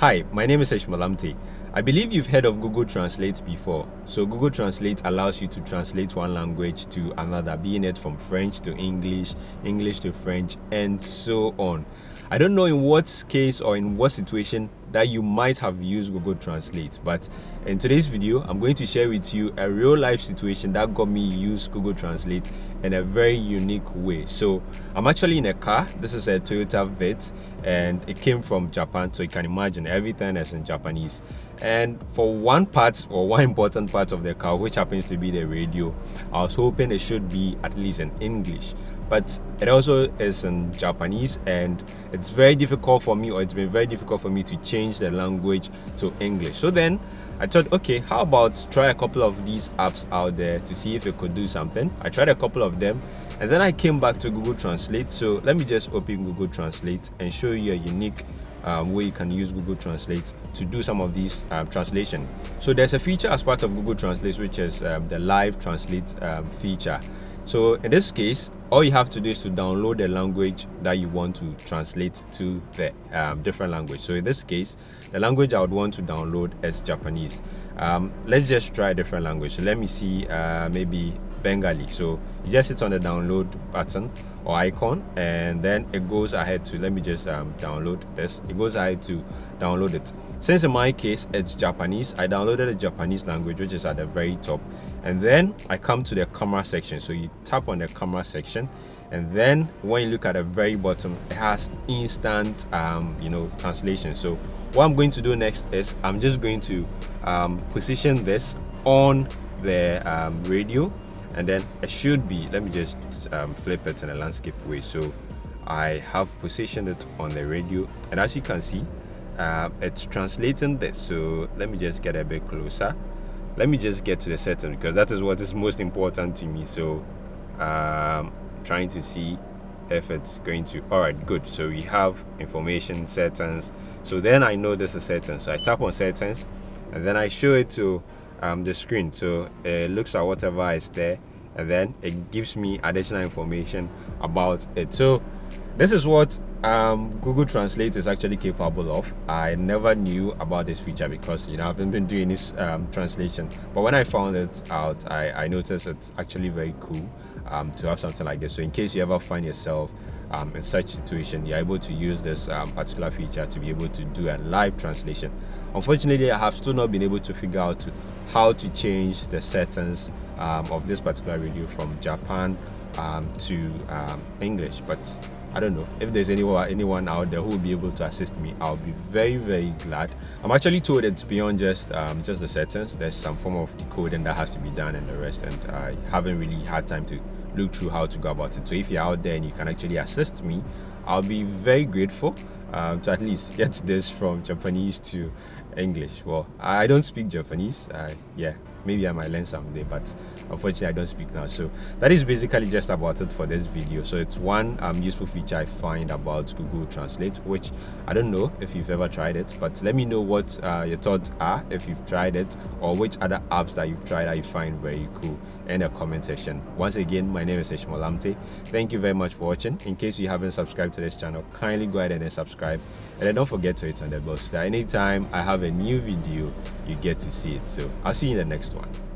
Hi, my name is Eshmalamte. I believe you've heard of Google Translate before. So Google Translate allows you to translate one language to another, being it from French to English, English to French, and so on. I don't know in what case or in what situation that you might have used Google Translate, but in today's video, I'm going to share with you a real life situation that got me use Google Translate in a very unique way. So I'm actually in a car. This is a Toyota Vitz and it came from Japan. So you can imagine everything is in Japanese. And for one part or one important part of the car, which happens to be the radio, I was hoping it should be at least in English but it also is in Japanese and it's very difficult for me or it's been very difficult for me to change the language to English. So then I thought, okay, how about try a couple of these apps out there to see if it could do something. I tried a couple of them and then I came back to Google Translate. So let me just open Google Translate and show you a unique um, way you can use Google Translate to do some of these um, translation. So there's a feature as part of Google Translate which is um, the live translate um, feature. So in this case, all you have to do is to download the language that you want to translate to the um, different language. So in this case, the language I would want to download is Japanese. Um, let's just try a different language. So let me see uh, maybe Bengali. So you just hit on the download button or icon and then it goes ahead to let me just um, download this. It goes ahead to download it. Since in my case it's japanese i downloaded the japanese language which is at the very top. And then i come to the camera section. So you tap on the camera section and then when you look at the very bottom it has instant um, you know translation. So what i'm going to do next is i'm just going to um, position this on the um, radio and then it should be let me just um, flip it in a landscape way. So I have positioned it on the radio and as you can see uh, it's translating this. So let me just get a bit closer. Let me just get to the setting because that is what is most important to me. So um, trying to see if it's going to all right good. So we have information settings. So then I know this is settings. So I tap on settings and then I show it to um, the screen so it looks at whatever is there and then it gives me additional information about it so this is what um, Google Translate is actually capable of. I never knew about this feature because you know I haven't been doing this um, translation. But when I found it out, I, I noticed it's actually very cool um, to have something like this. So in case you ever find yourself um, in such situation, you're able to use this um, particular feature to be able to do a live translation. Unfortunately, I have still not been able to figure out how to change the settings um, of this particular radio from Japan to English, but I don't know if there's anyone anyone out there who will be able to assist me. I'll be very very glad. I'm actually told it's beyond just um, just the settings. There's some form of decoding that has to be done and the rest, and I haven't really had time to look through how to go about it. So if you're out there and you can actually assist me, I'll be very grateful um, to at least get this from Japanese to English. Well, I don't speak Japanese. Uh, yeah, maybe I might learn someday, but unfortunately I don't speak now. So that is basically just about it for this video. So it's one um, useful feature I find about Google Translate, which I don't know if you've ever tried it, but let me know what uh, your thoughts are if you've tried it or which other apps that you've tried that you find very cool in the comment section. Once again, my name is Eshmalamte. Thank you very much for watching. In case you haven't subscribed to this channel, kindly go ahead and subscribe and then don't forget to hit on the bell so that anytime I have a new video, you get to see it. So I'll see you in the next one.